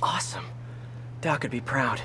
Awesome. Doc could be proud.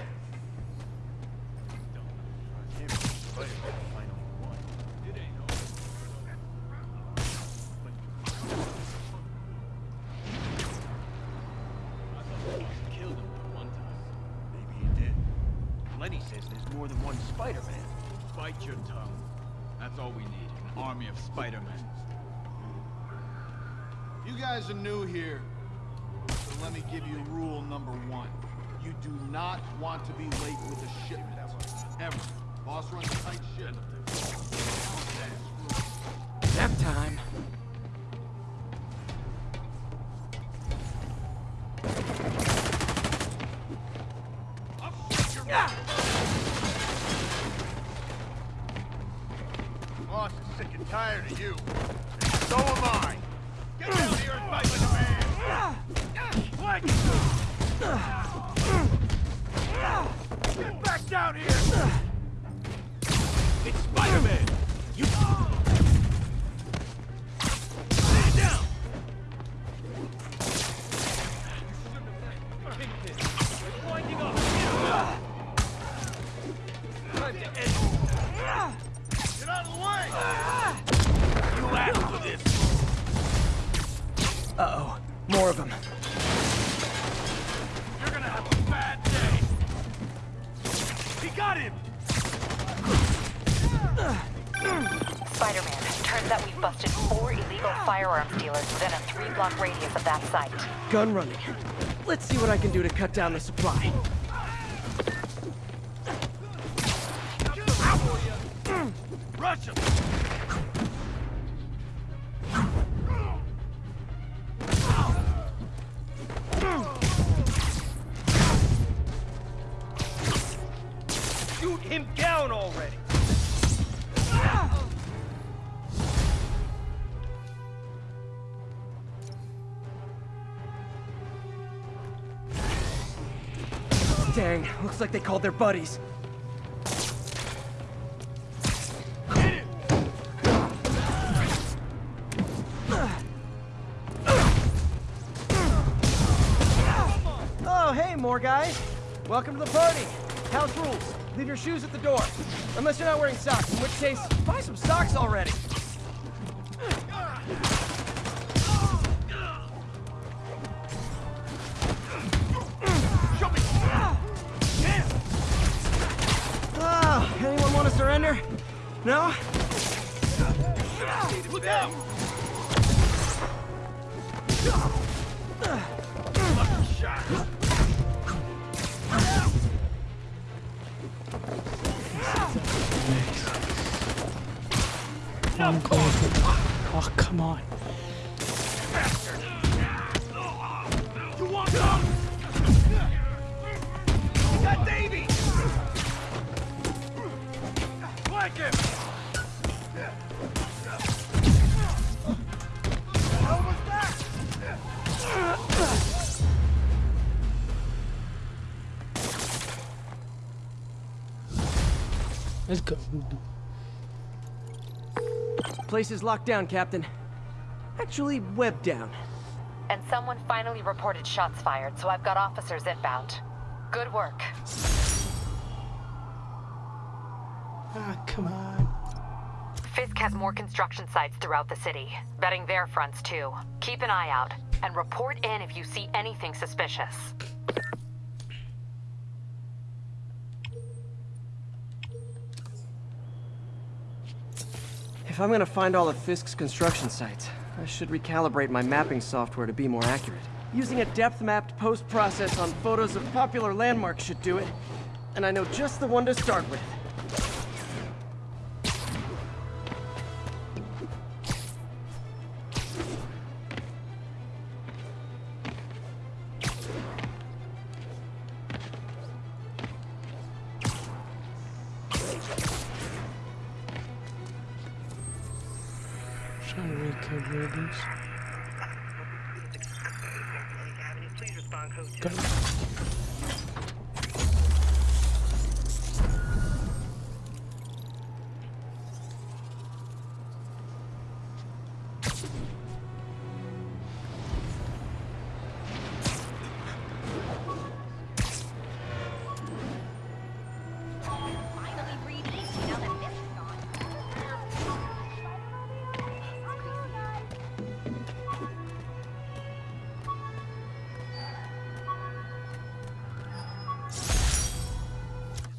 Got him! Spider-Man, turns out we've busted four illegal firearms dealers within a three-block radius of that site. Gun running. Let's see what I can do to cut down the supply. Rush him! Called their buddies. Oh, hey, more guys. Welcome to the party. House rules. Leave your shoes at the door. Unless you're not wearing socks, in which case, buy some socks already. Let's go. Place is locked down, Captain. Actually, webbed down. And someone finally reported shots fired, so I've got officers inbound. Good work. Ah, come on. Fisk has more construction sites throughout the city, betting their fronts too. Keep an eye out, and report in if you see anything suspicious. If I'm gonna find all of Fisk's construction sites, I should recalibrate my mapping software to be more accurate. Using a depth-mapped post-process on photos of popular landmarks should do it. And I know just the one to start with.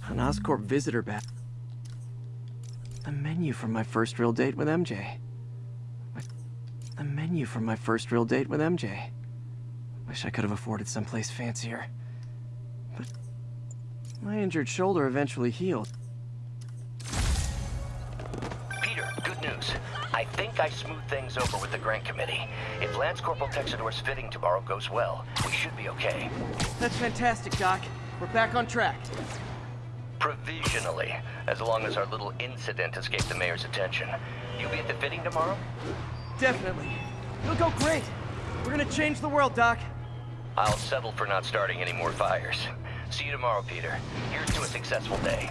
An Oscorp visitor badge. The menu from my first real date with MJ. The menu from my first real date with MJ. Wish I could have afforded someplace fancier. But my injured shoulder eventually healed. Peter, good news. I think I smoothed things over with the grant committee. If Lance Corporal Texador's fitting tomorrow goes well, we should be okay. That's fantastic, Doc. We're back on track. Provisionally, as long as our little incident escaped the mayor's attention. you'll be at the fitting tomorrow? Definitely. It'll go great. We're gonna change the world, Doc. I'll settle for not starting any more fires. See you tomorrow, Peter. Here's to a successful day.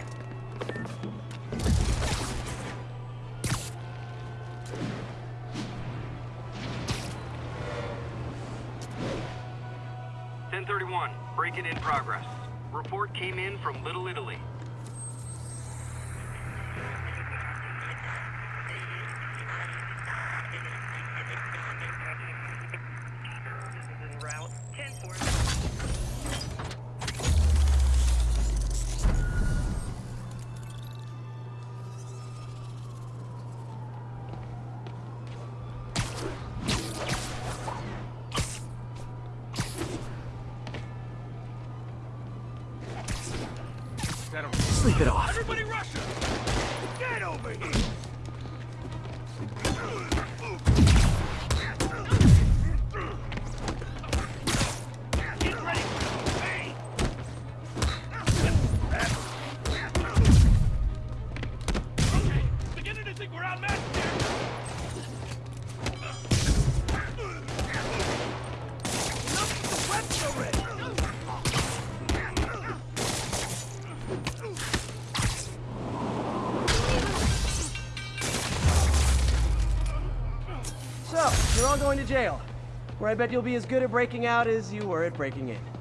Ten thirty-one. Break-in in progress. Report came in from Little Italy. Going to jail. Where I bet you'll be as good at breaking out as you were at breaking in.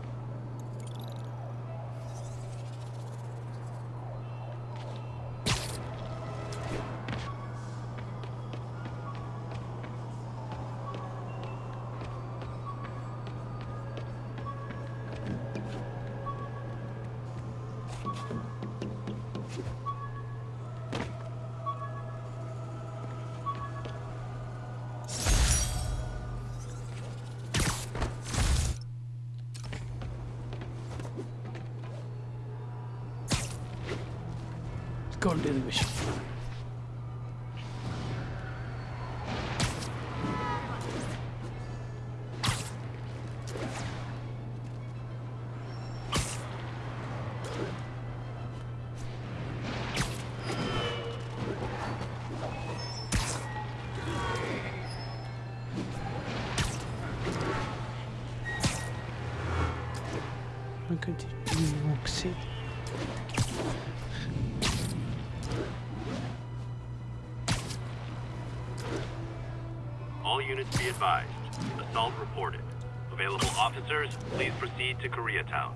To Koreatown.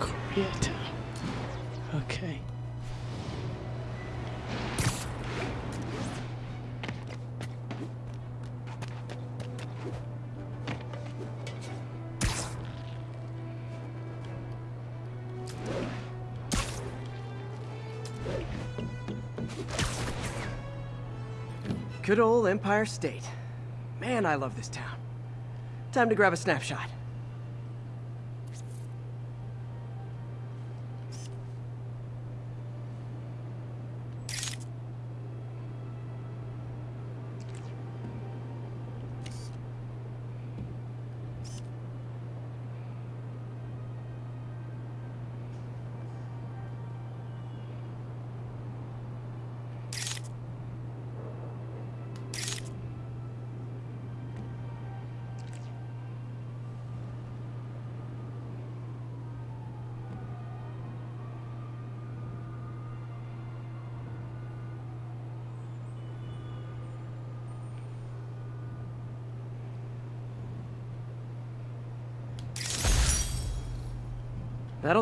Koreatown. Okay. Good old Empire State. Man, I love this town. Time to grab a snapshot.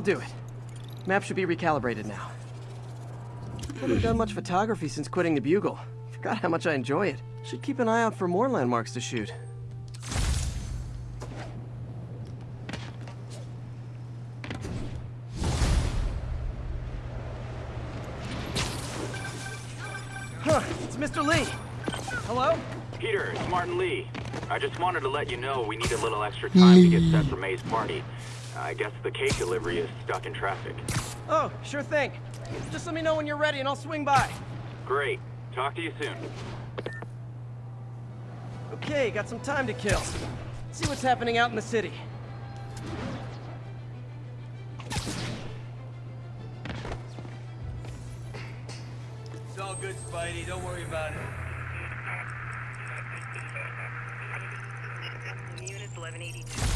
Do it. Map should be recalibrated now. Haven't done much photography since quitting the Bugle. Forgot how much I enjoy it. Should keep an eye out for more landmarks to shoot. Huh, it's Mr. Li. Hello? Peter, it's Martin Li. I just wanted to let you know we need a little extra time to get set for May's party. I guess the cake delivery is stuck in traffic. Oh, sure thing. Just let me know when you're ready and I'll swing by. Great. Talk to you soon. Okay, got some time to kill. See what's happening out in the city. It's all good, Spidey. Don't worry about it. Units 1182.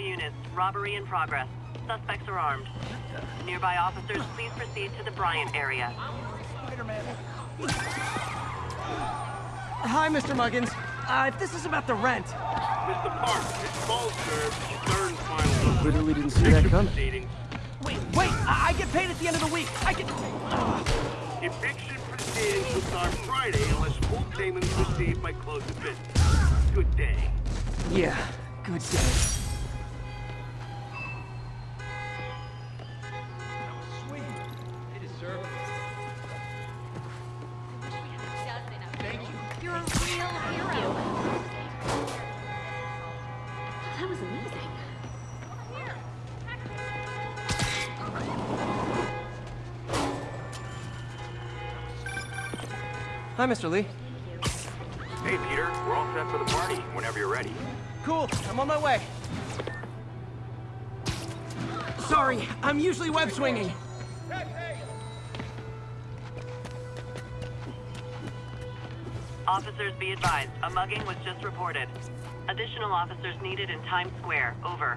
Units. Robbery in progress. Suspects are armed. Nearby officers, please proceed to the Bryant area. Hi, Mr. Muggins. Uh, if this is about the rent... Mr. Park, it's call served. Third and final. Literally didn't see that coming. Proceedings. Wait, wait! I, I get paid at the end of the week! I can... Eviction proceedings will start Friday unless full payment is received by close of business. Good day. Yeah, good day. Mr. Li. Hey, Peter, we're all set for the party whenever you're ready. Cool, I'm on my way. Sorry, I'm usually web swinging. Officers be advised, a mugging was just reported. Additional officers needed in Times Square. Over.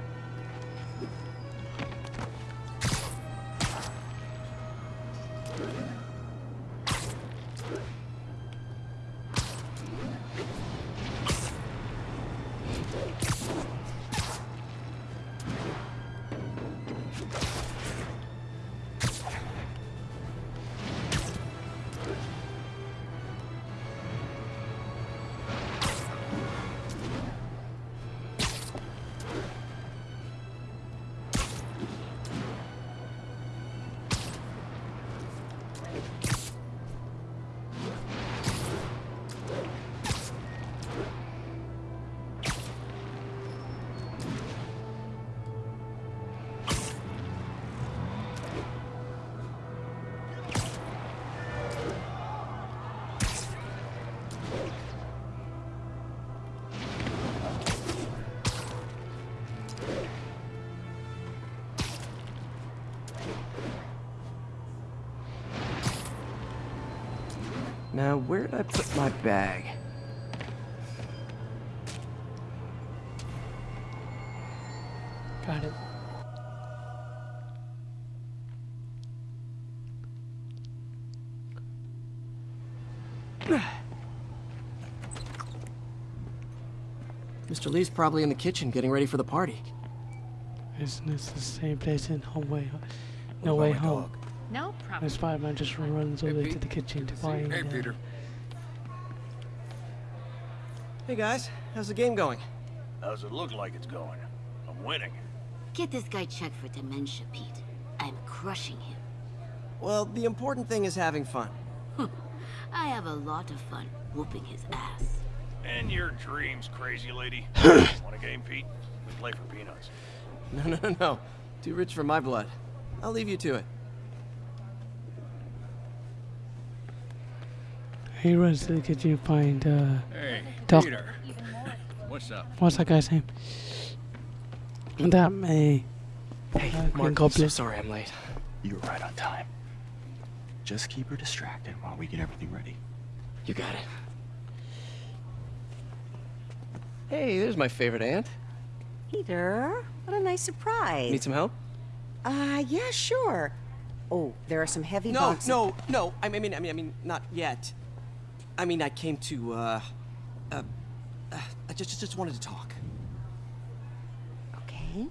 Now, where did I put my bag? Got it. Mr. Li's probably in the kitchen getting ready for the party. Isn't this the same place in Home Way No Way Home? No Where problem. Spider-Man just runs over to the kitchen to find. Hey, uh, Peter. Hey guys, how's the game going? How's it look like it's going? I'm winning. Get this guy checked for dementia, Pete. I'm crushing him. Well, the important thing is having fun. I have a lot of fun whooping his ass. And your dreams, crazy lady. Want a game, Pete? We play for peanuts. No, no, no, no. Too rich for my blood. I'll leave you to it. He runs to the kitchen find. Uh, Hey, Doc. Peter. What's up? what's that guy's name? That May. Hey, Uh, Green Mark, I'm so sorry I'm late. You were right on time. Just keep her distracted while we get everything ready. You got it. Hey, there's my favorite aunt. Peter, what a nice surprise. Need some help? Uh, yeah, sure. Oh, there are some heavy No, boxes. no, no. I mean, I mean, I mean, not yet. I mean, I came to, uh, uh, uh I just, just wanted to talk. Okay.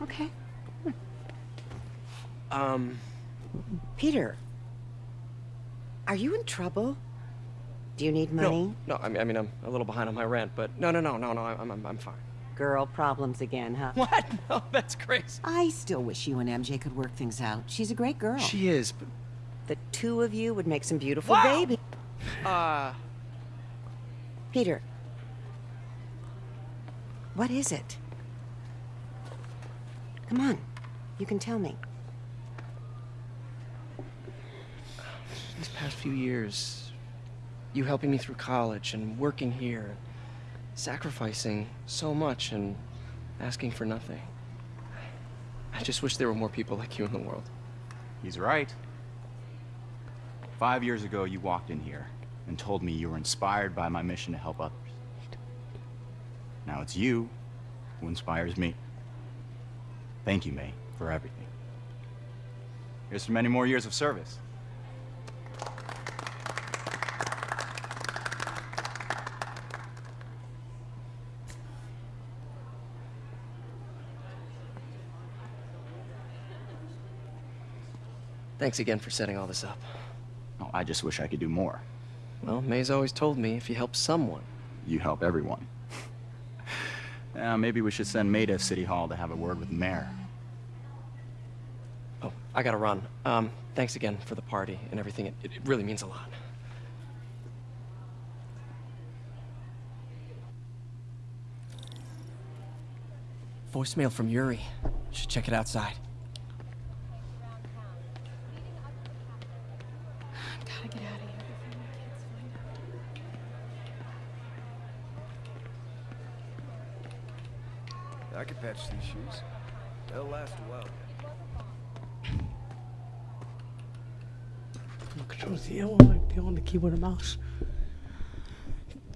Okay. Um, Peter, are you in trouble? Do you need money? no, no. I mean, I mean, I'm a little behind on my rent, but no, no, no, no, no. I'm, I'm, I'm fine. Girl problems again, huh? What? No, that's crazy. I still wish you and MJ could work things out. She's a great girl. She is, but The two of you would make some beautiful Wow. baby. uh, Peter. What is it? Come on. You can tell me. these past few years, you helping me through college and working here, sacrificing so much and asking for nothing. I just wish there were more people like you in the world. He's right. Five years ago, you walked in here and told me you were inspired by my mission to help others. Now it's you who inspires me. Thank you, May, for everything. Here's for many more years of service. Thanks again for setting all this up. I just wish I could do more. Well, May's always told me if you help someone. You help everyone. yeah, maybe we should send May to City Hall to have a word with the mayor. Oh, I gotta run. Um, thanks again for the party and everything. It, it really means a lot. Voicemail from Yuri. Should check it outside. Patch these shoes. They'll last a while. Control Z, I want to be on the keyboard and mouse.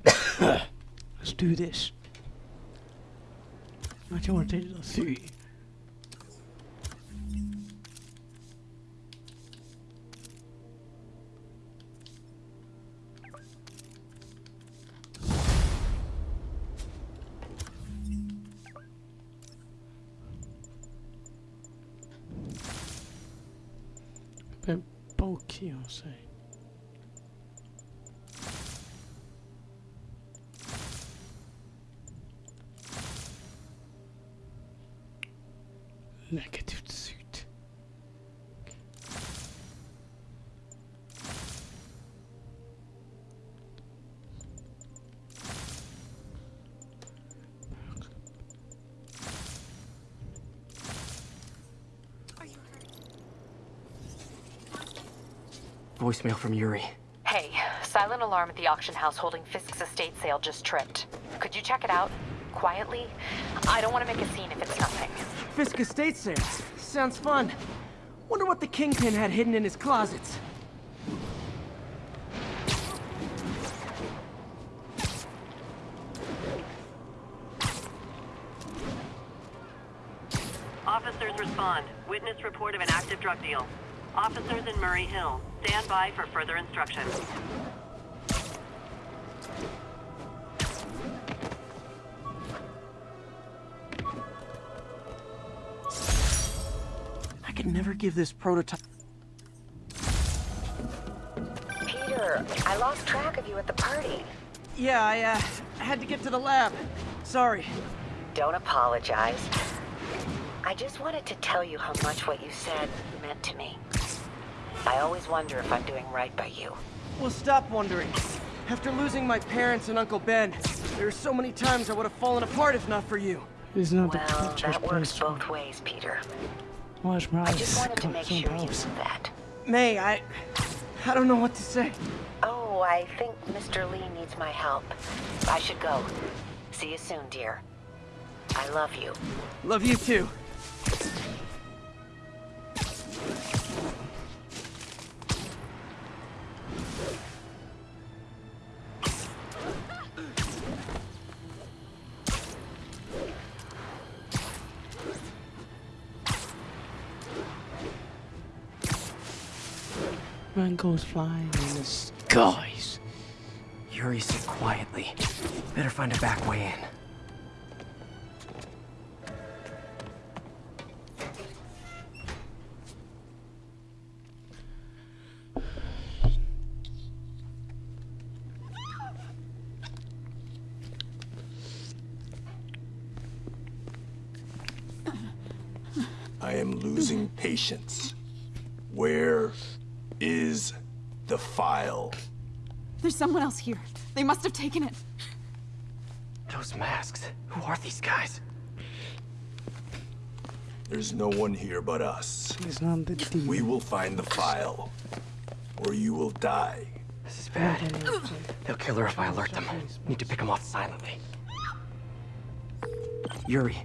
Let's do this. I want to take the three. Voicemail from Yuri. Hey, silent alarm at the auction house holding Fisk's estate sale just tripped. Could you check it out? Quietly? I don't want to make a scene if it's nothing. Fisk estate sales. Sounds fun. Wonder what the kingpin had hidden in his closets. Officers respond. Witness report of an active drug deal. Officers in Murray Hill. Stand by for further instructions. I could never give this prototype. Peter, I lost track of you at the party. Yeah, I, uh, had to get to the lab. Sorry. Don't apologize. I just wanted to tell you how much what you said meant to me. I always wonder if I'm doing right by you. Well, stop wondering. After losing my parents and Uncle Ben, there are so many times I would have fallen apart if not for you. It's not the Well, picture's that works place. both ways, Peter. Watch my I eyes just wanted to come make some sure you knew that. May, I... I don't know what to say. Oh, I think Mr. Li needs my help. I should go. See you soon, dear. I love you. Love you too. Goes flying in the skies. Yuri, sit quietly. Better find a back way in. I am losing patience. There's someone else here. They must have taken it. Those masks. Who are these guys? There's no one here but us. It's not the team. We will find the file, or you will die. This is bad. They'll kill her if I alert them. Need to pick them off silently. Yuri,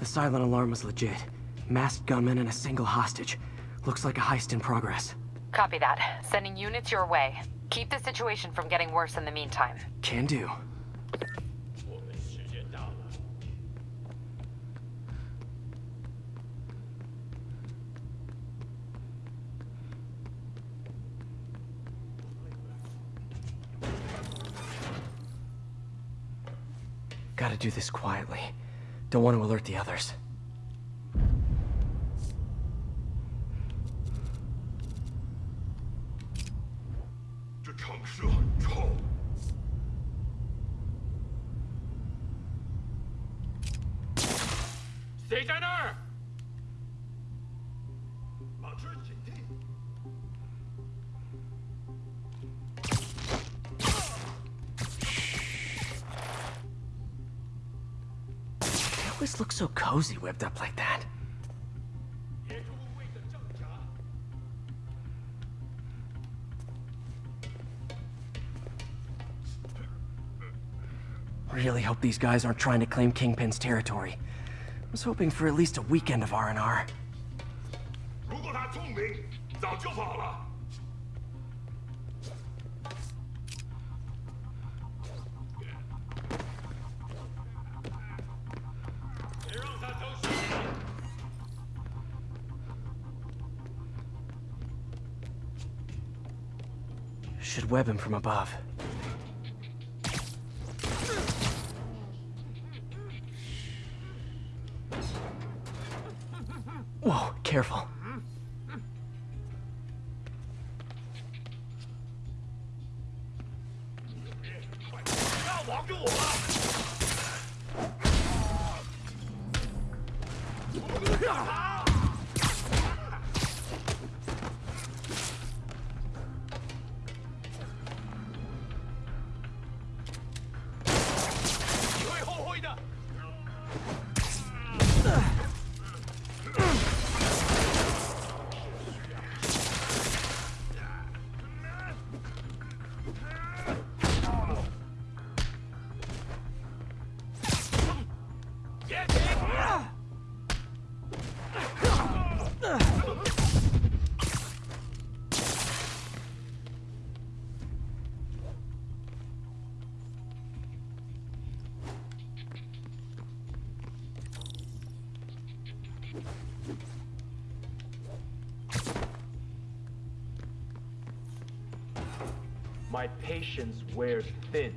the silent alarm was legit. Masked gunmen and a single hostage. Looks like a heist in progress. Copy that. Sending units your way. Keep the situation from getting worse in the meantime. Can do. Gotta do this quietly. Don't want to alert the others. cozy whipped up like that. Really hope these guys aren't trying to claim Kingpin's territory. Was hoping for at least a weekend of R&R. 如果他聪明，早就跑了。 Web him from above. wears thin.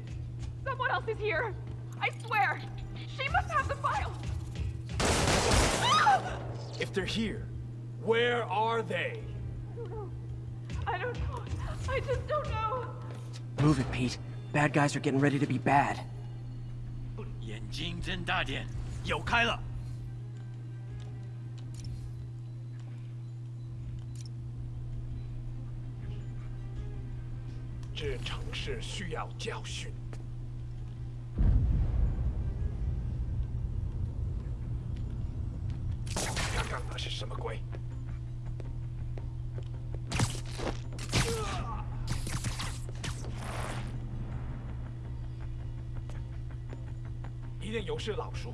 Someone else is here. I swear. She must have the file. If they're here, where are they? I don't know. I just don't know. Move it, Pete. Bad guys are getting ready to be bad. 眼睛睁大点，有开了。 这城市需要教训。刚刚那是什么鬼？一定有事，老叔。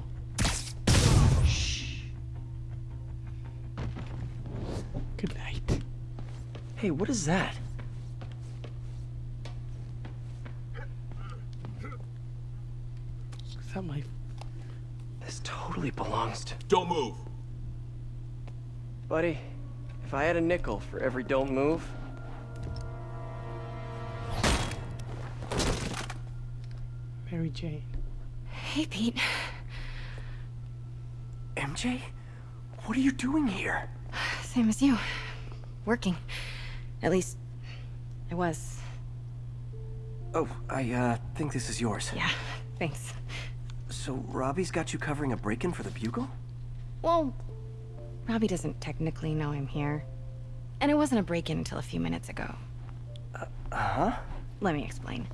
Good night. Hey, what is that? Don't move. Buddy, if I had a nickel for every don't move... Mary Jane. Hey, Pete. MJ? What are you doing here? Same as you. Working. At least, I was. Oh, I, uh, think this is yours. Yeah, thanks. So, Robbie's got you covering a break-in for the Bugle? Well, Robbie doesn't technically know I'm here. And it wasn't a break-in until a few minutes ago. Uh-huh? Let me explain.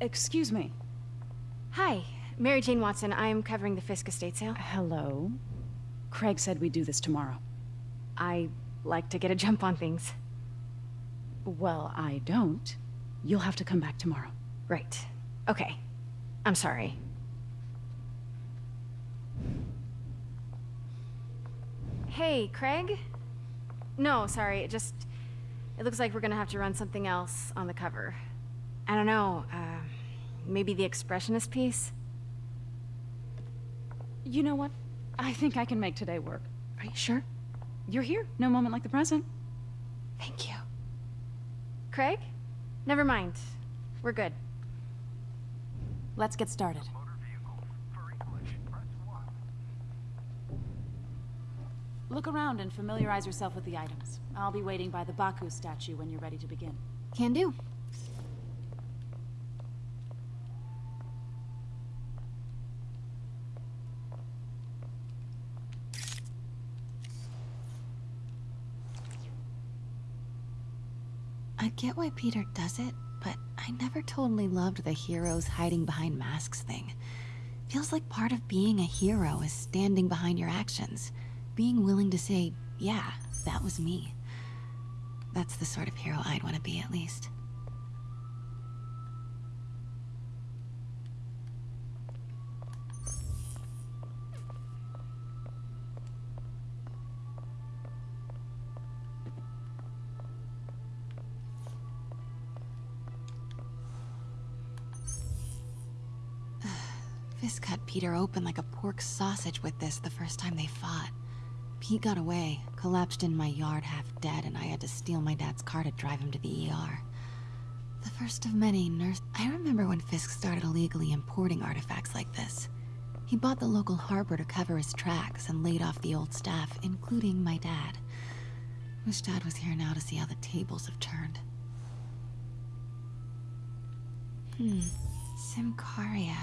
Excuse me. Hi, Mary Jane Watson. I'm covering the Fisk estate sale. Hello. Craig said we'd do this tomorrow. I like to get a jump on things. Well, I don't. You'll have to come back tomorrow. Right. Okay. I'm sorry. Hey, Craig? No, sorry, it just... It looks like we're gonna have to run something else on the cover. I don't know, uh, maybe the expressionist piece? You know what? I think I can make today work. Are you sure? You're here. No moment like the present. Thank you. Craig? Never mind. We're good. Let's get started. Look around and familiarize yourself with the items. I'll be waiting by the Baku statue when you're ready to begin. Can do. Get why Peter does it, but I never totally loved the heroes hiding behind masks thing. Feels like part of being a hero is standing behind your actions. Being willing to say, yeah, that was me. That's the sort of hero I'd want to be, at least. Fisk cut Peter open like a pork sausage with this the first time they fought. Pete got away, collapsed in my yard half dead, and I had to steal my dad's car to drive him to the ER. The first of many nurse- I remember when Fisk started illegally importing artifacts like this. He bought the local harbor to cover his tracks and laid off the old staff, including my dad. Wish dad was here now to see how the tables have turned. Hmm. Symkaria.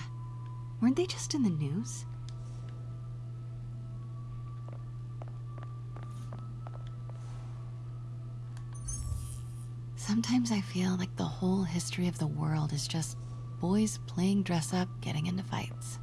Weren't they just in the news? Sometimes I feel like the whole history of the world is just boys playing dress up, getting into fights.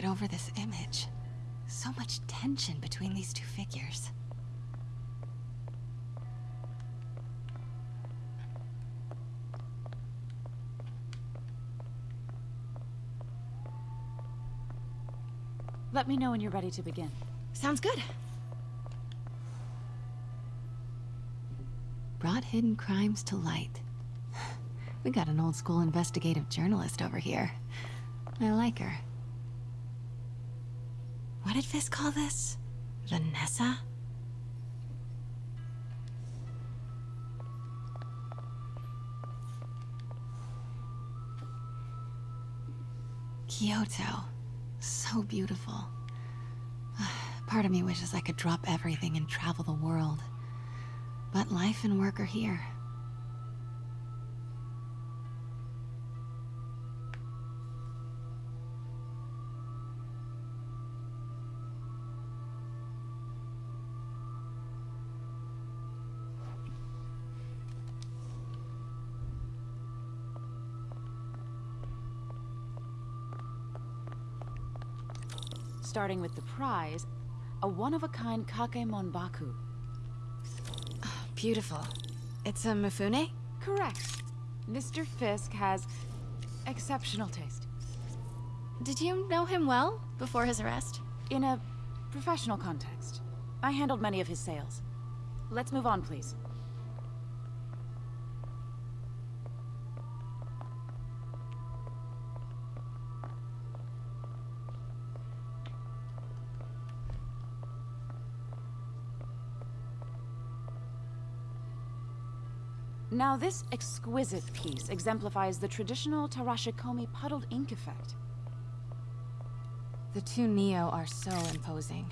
Get over this image. So much tension between these two figures. Let me know when you're ready to begin. Sounds good. Brought hidden crimes to light. We got an old school investigative journalist over here. I like her. What did Fisk call this? Vanessa? Kyoto. So beautiful. Part of me wishes I could drop everything and travel the world. But life and work are here. Starting with the prize, a one-of-a-kind Kakemon Baku. Beautiful. It's a Mifune? Correct. Mr. Fisk has exceptional taste. Did you know him well before his arrest? In a professional context. I handled many of his sales. Let's move on, please. Now this exquisite piece exemplifies the traditional Tarashikomi puddled ink effect. The two Nio are so imposing.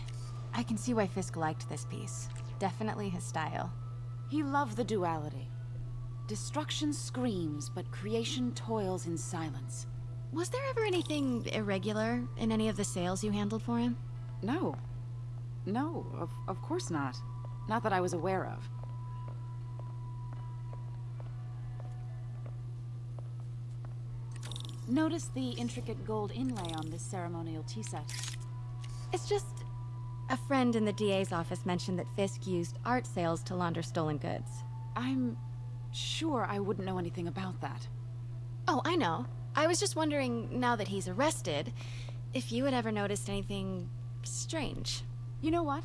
I can see why Fisk liked this piece. Definitely his style. He loved the duality. Destruction screams, but creation toils in silence. Was there ever anything irregular in any of the sales you handled for him? No. No, of, of course not. Not that I was aware of. Notice the intricate gold inlay on this ceremonial tea set. It's just... A friend in the DA's office mentioned that Fisk used art sales to launder stolen goods. I'm sure I wouldn't know anything about that. Oh, I know. I was just wondering, now that he's arrested, if you had ever noticed anything... strange. You know what?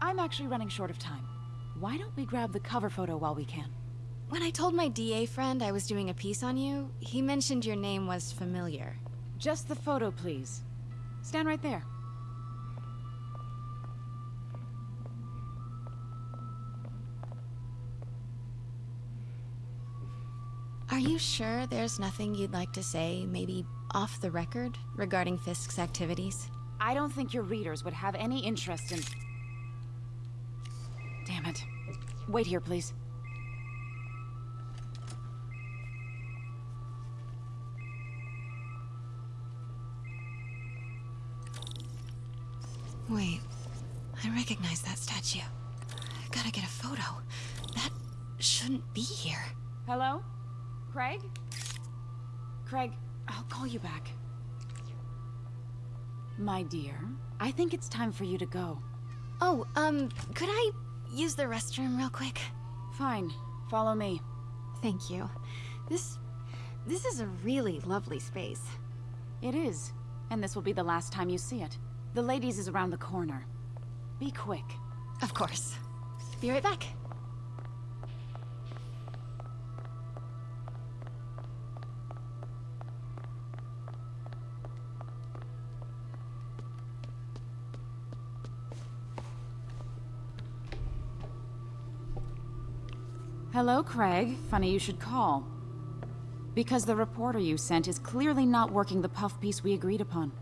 I'm actually running short of time. Why don't we grab the cover photo while we can? When I told my DA friend I was doing a piece on you, he mentioned your name was familiar. Just the photo, please. Stand right there. Are you sure there's nothing you'd like to say, maybe off the record, regarding Fisk's activities? I don't think your readers would have any interest in... Damn it. Wait here, please. Wait, I recognize that statue. I gotta get a photo. That shouldn't be here. Hello? Craig? Craig, I'll call you back. My dear, I think it's time for you to go. Oh, um, could I use the restroom real quick? Fine. Follow me. Thank you. This... this is a really lovely space. It is. And this will be the last time you see it. The ladies is around the corner. Be quick. Of course. Be right back. Hello, Craig. Funny you should call. Because the reporter you sent is clearly not working the puff piece we agreed upon.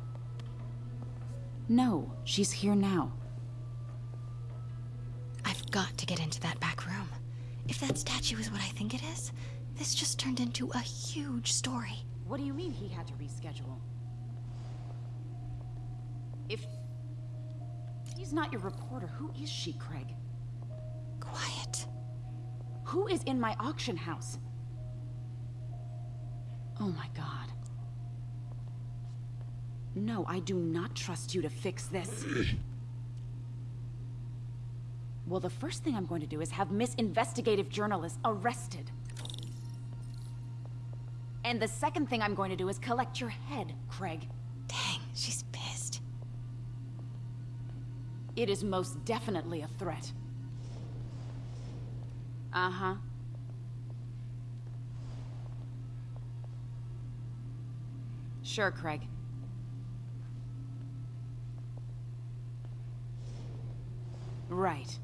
No, she's here now. I've got to get into that back room. If that statue is what I think it is, this just turned into a huge story. What do you mean he had to reschedule? If... He's not your reporter, who is she, Craig? Quiet. Who is in my auction house? Oh my god. No, I do not trust you to fix this. well, the first thing I'm going to do is have Miss Investigative Journalist arrested. And the second thing I'm going to do is collect your head, Craig. Dang, she's pissed. It is most definitely a threat. Uh-huh. Sure, Craig. Right.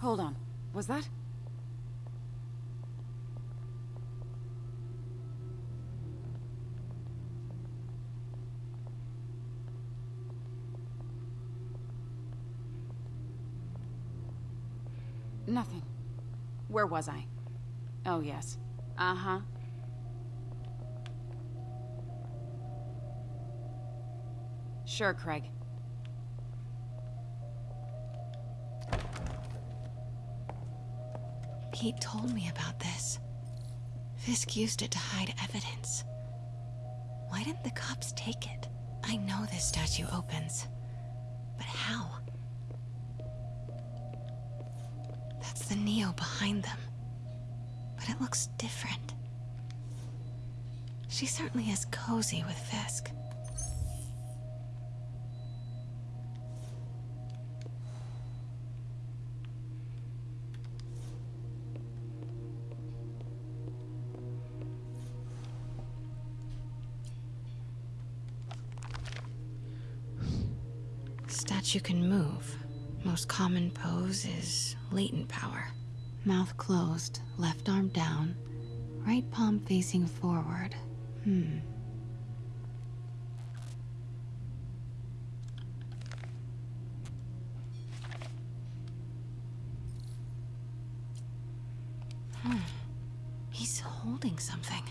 Hold on. Was that? Nothing. Where was I? Oh, yes. Uh-huh. Sure, Craig. Pete told me about this. Fisk used it to hide evidence. Why didn't the cops take it? I know this statue opens. But how? That's the Nio behind them. But it looks different. She certainly is cozy with Fisk. Statue can move. Most common pose is latent power. Mouth closed, left arm down, right palm facing forward. Hmm. He's holding something.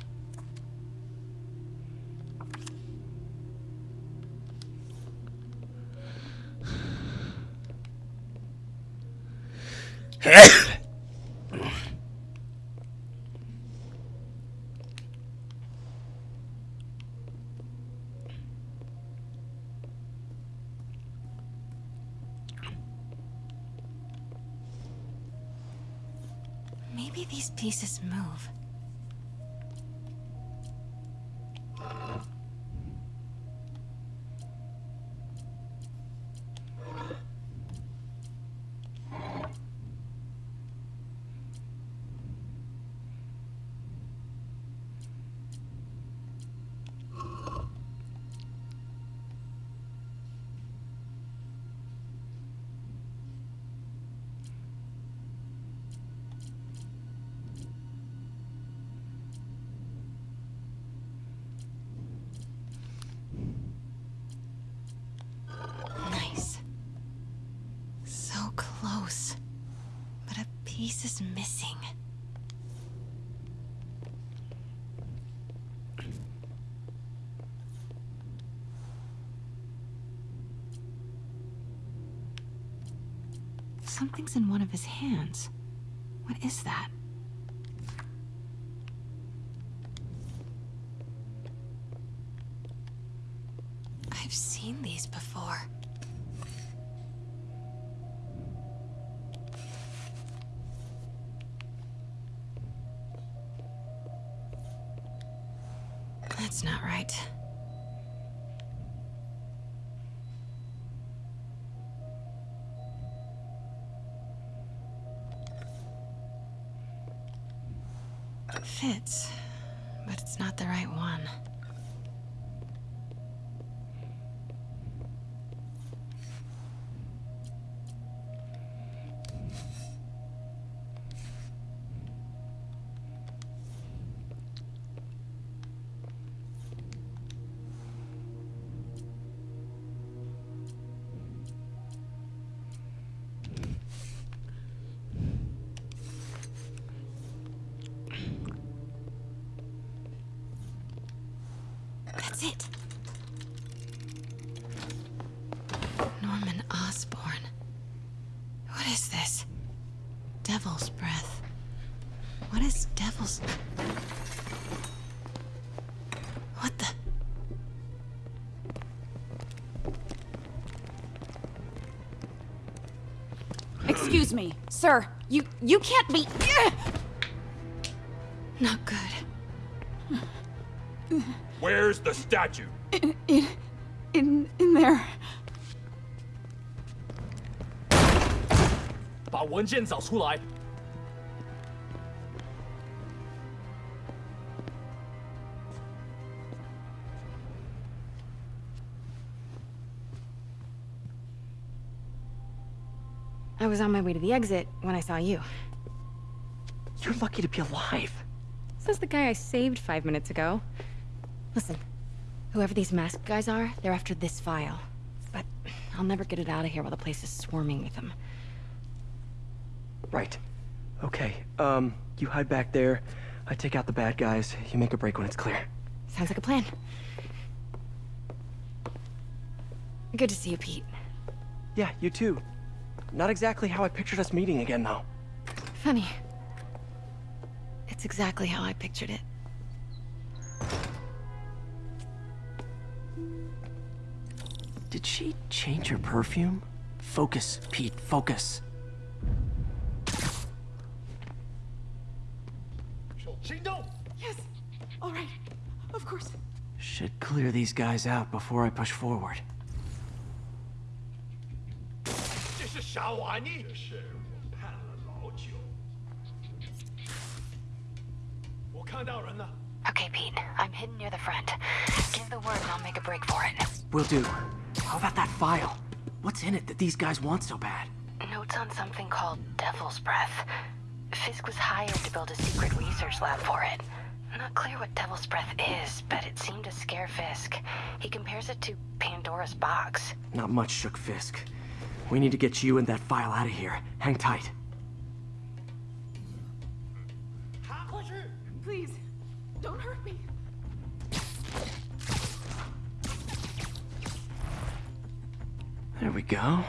Maybe these pieces move. Nice. So close. But a piece is missing. Something's in one of his hands. What is that? Devil's breath. What is devil's... What the... Excuse me, sir. You you can't be. Not good. Where's the statue? In in 文件找出来。 I was on my way to the exit when I saw you. You're lucky to be alive. Says the guy I saved five minutes ago. Listen, whoever these masked guys are, they're after this file. But I'll never get it out of here while the place is swarming with them. Right. Okay, um, you hide back there. I take out the bad guys. You make a break when it's clear. Sounds like a plan. Good to see you, Pete. Yeah, you too. Not exactly how I pictured us meeting again, though. Funny. It's exactly how I pictured it. Did she change her perfume? Focus, Pete, focus. Yes. All right. Of course. Should clear these guys out before I push forward. This is Okay, Pete. I'm hidden near the front. Give the word and I'll make a break for it. Will do. How about that file? What's in it that these guys want so bad? Notes on something called Devil's Breath. Fisk was hired to build a secret research lab for it. Not clear what Devil's Breath is, but it seemed to scare Fisk. He compares it to Pandora's box. Not much shook Fisk. We need to get you and that file out of here. Hang tight. Please, don't hurt me. There we go.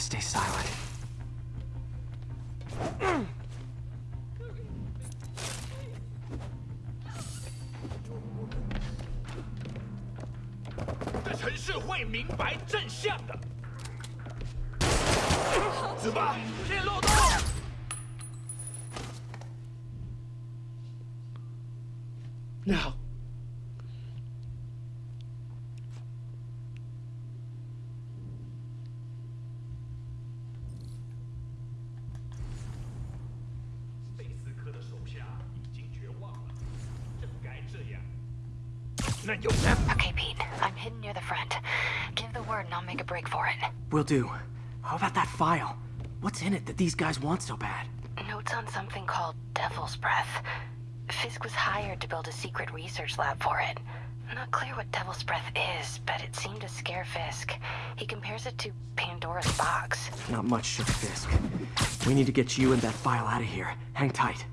Stay silent. Will do. How about that file? What's in it that these guys want so bad? Notes on something called Devil's Breath. Fisk was hired to build a secret research lab for it. Not clear what Devil's Breath is, but it seemed to scare Fisk. He compares it to Pandora's box. Not much shook Fisk. We need to get you and that file out of here. Hang tight.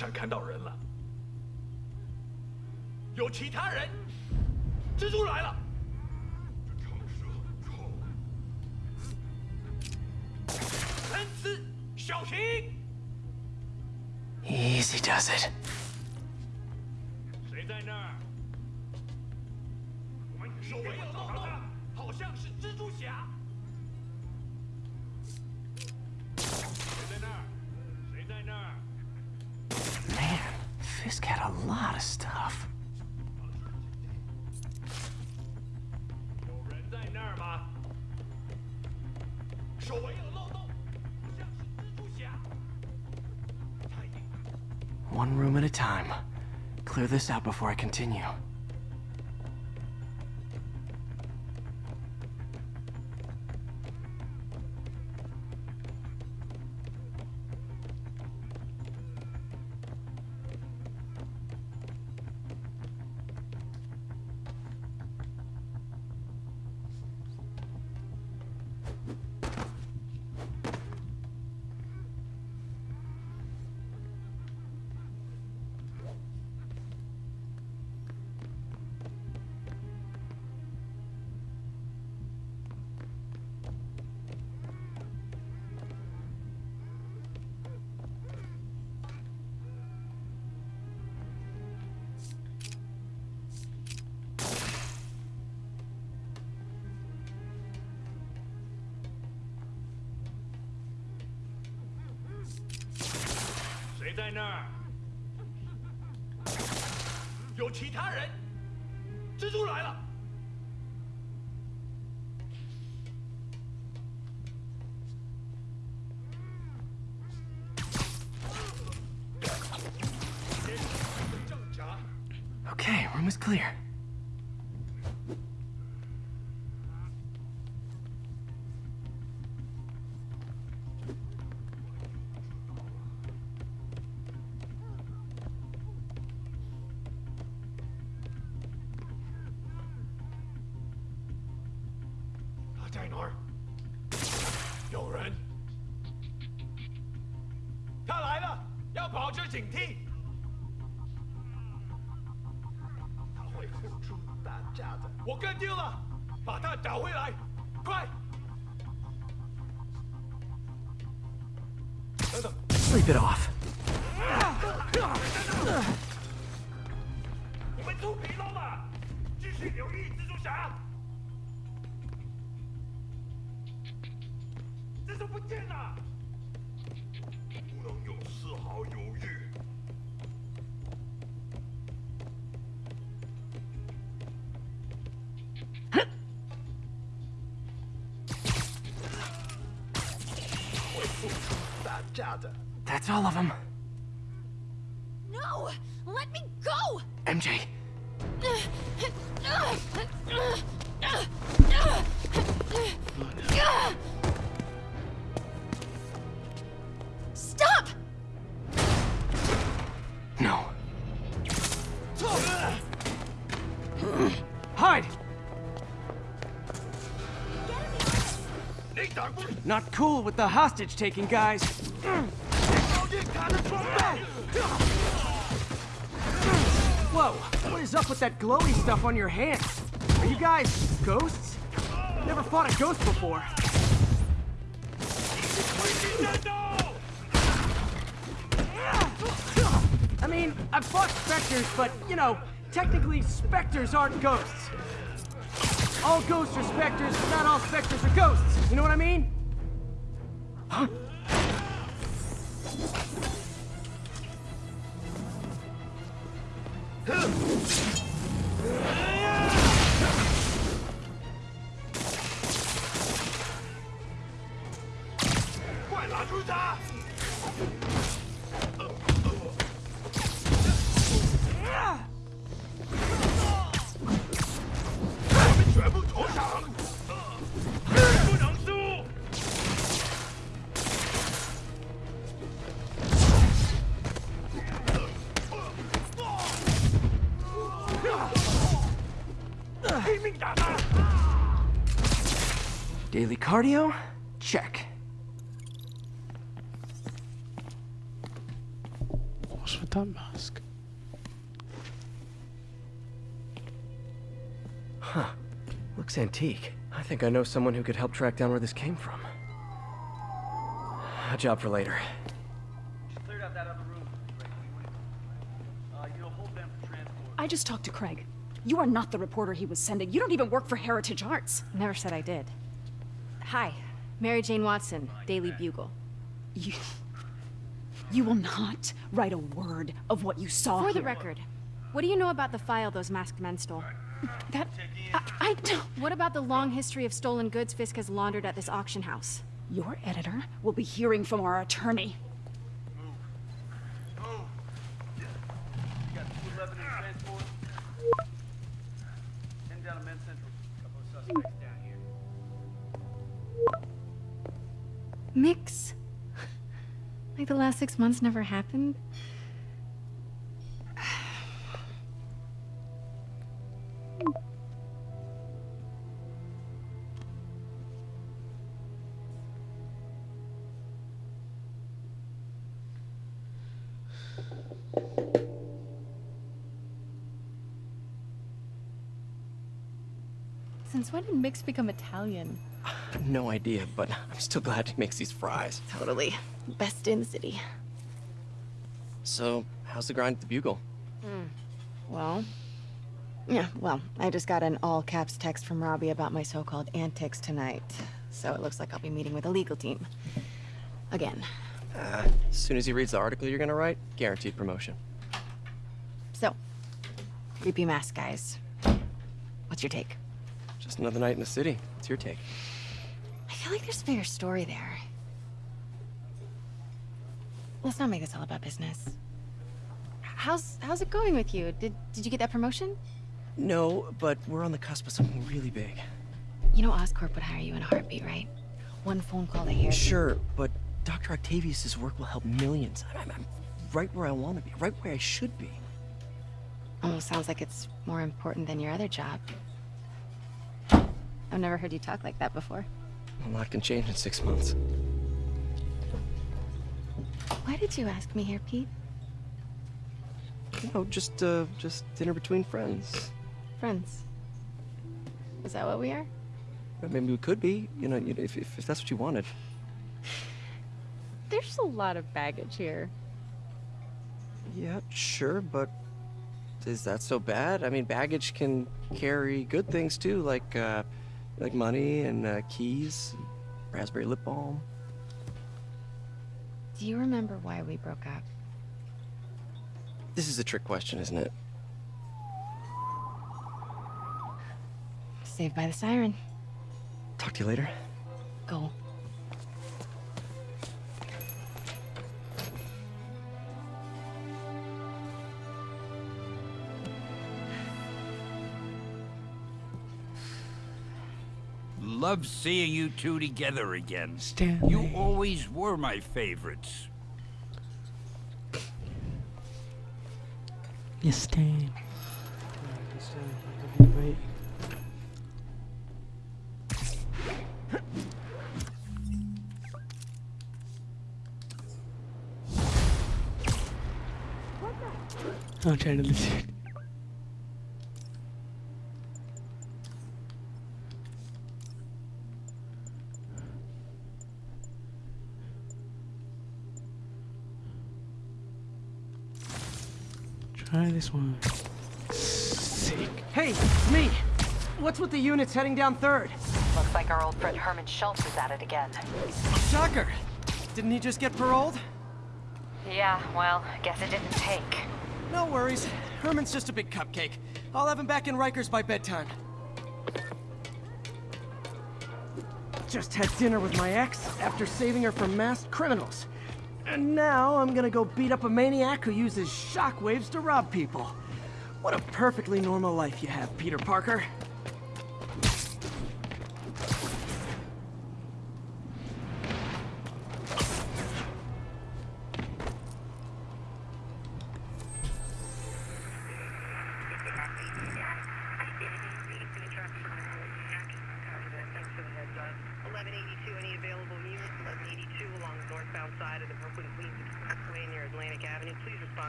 我好像看到人了，有其他人。蜘蛛来了！小心！Easy does it. 谁在那儿？守卫有漏洞，好像是蜘蛛侠。just got a lot of stuff. One room at a time. Clear this out before I continue. 在哪儿有人。他来了要保持警惕。他会付出代价的。我跟定了把他找回来。快。等等 sleep it off. That's all of them. No! Let me go! MJ. Stop! No. Hide! Not cool with the hostage-taking, guys. With that glowy stuff on your hands? Are you guys ghosts? Never fought a ghost before. I mean, I've fought specters, but, you know, technically specters aren't ghosts. All ghosts are specters, but not all specters are ghosts. You know what I mean? Huh? 快 cardio? Check. What's with that mask? Huh. Looks antique. I think I know someone who could help track down where this came from. A job for later. Cleared out that other room. Uh, you'll hold them for transport. I just talked to Craig. You are not the reporter he was sending. You don't even work for Heritage Arts. Never said I did. Hi, Mary Jane Watson, Daily Bugle. You... You will not write a word of what you saw For the record, what do you know about the file those masked men stole? That... I, I don't... What about the long history of stolen goods Fisk has laundered at this auction house? Your editor will be hearing from our attorney. You got 211 Mix? like the last six months never happened? Since when did Mix become Italian? No idea, but I'm still glad he makes these fries. Totally. Best in the city. So, how's the grind at the Bugle? Well, yeah, well, I just got an all caps text from Robbie about my so called antics tonight. So it looks like I'll be meeting with the legal team. Again. Uh, As soon as he reads the article you're gonna write, guaranteed promotion. So, creepy mask guys. What's your take? Just another night in the city. What's your take? I feel like there's a bigger story there. Let's not make this all about business. How's how's it going with you? Did did you get that promotion? No, but we're on the cusp of something really big. You know Oscorp would hire you in a heartbeat, right? One phone call to hear. Sure, but Dr. Octavius's work will help millions. I'm, I'm right where I want to be, right where I should be. Almost sounds like it's more important than your other job. I've never heard you talk like that before. A lot can change in six months. Why did you ask me here, Pete? You know, just, uh, just dinner between friends. Friends. Is that what we are? I mean, we could be, you know, you know, if, if, if that's what you wanted. There's a lot of baggage here. Yeah, sure, but is that so bad? I mean, baggage can carry good things too, like, uh, like money and uh, keys, raspberry lip balm. Do you remember why we broke up? This is a trick question, isn't it? Saved by the siren. Talk to you later. Go. Love seeing you two together again. Stanley. You always were my favorites. Yes, Stan. I'm trying to listen. This one. Sick. Hey, it's me! What's with the units heading down third? Looks like our old friend Herman Schultz is at it again. Shocker! Didn't he just get paroled? Yeah, well, guess it didn't take. No worries. Herman's just a big cupcake. I'll have him back in Rikers by bedtime. Just had dinner with my ex after saving her from masked criminals. And now I'm gonna go beat up a maniac who uses shockwaves to rob people. What a perfectly normal life you have, Peter Parker.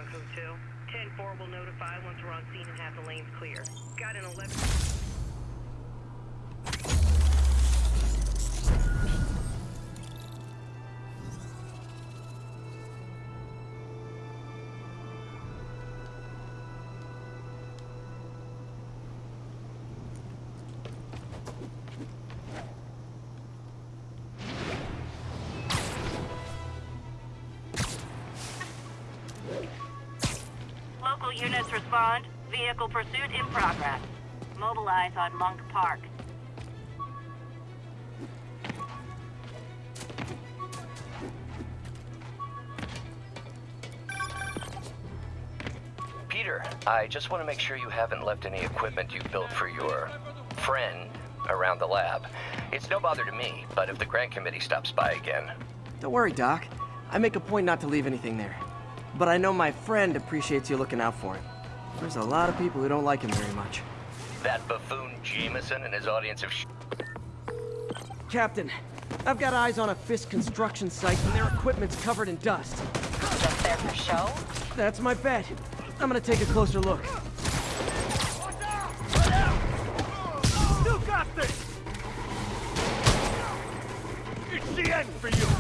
2. 10-4 will notify once we're on scene and have the lanes clear. Got an 11... units respond. Vehicle pursuit in progress. Mobilize on Monk Park. Peter, I just want to make sure you haven't left any equipment you built for your friend around the lab. It's no bother to me, but if the grant committee stops by again, Don't worry, Doc. I make a point not to leave anything there. But I know my friend appreciates you looking out for him. There's a lot of people who don't like him very much. that buffoon Jameson and his audience of sh Captain, I've got eyes on a Fisk construction site and their equipment's covered in dust. Just there for show? That's my bet. I'm gonna take a closer look. Still got this! It's the end for you!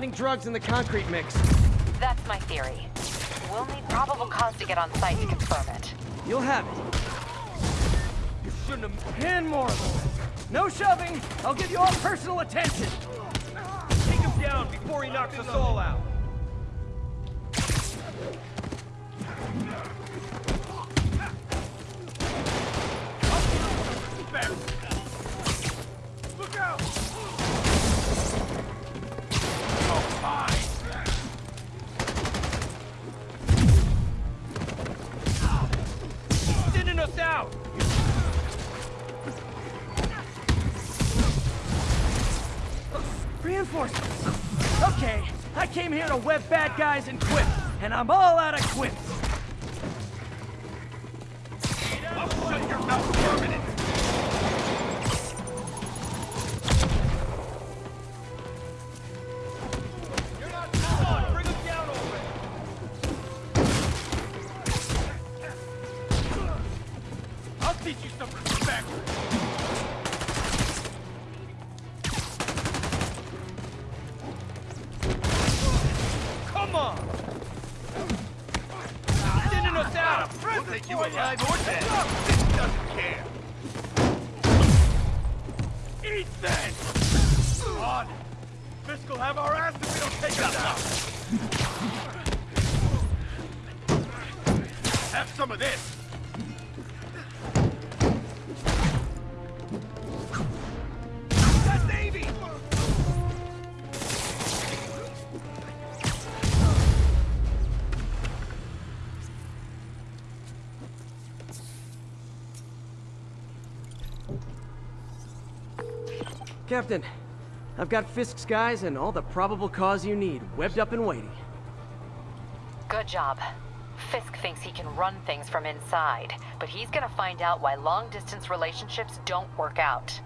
Hiding drugs in the concrete mix. That's my theory. We'll need probable cause to get on site to confirm it. You'll have it. You shouldn't have... Ten more of them. No shoving! I'll give you all personal attention! Take him down before he knocks us all out! Guys and quit, and I'm all out of quips! Captain, I've got Fisk's guys and all the probable cause you need, webbed up and waiting. Good job. Fisk thinks he can run things from inside, but he's gonna find out why long-distance relationships don't work out.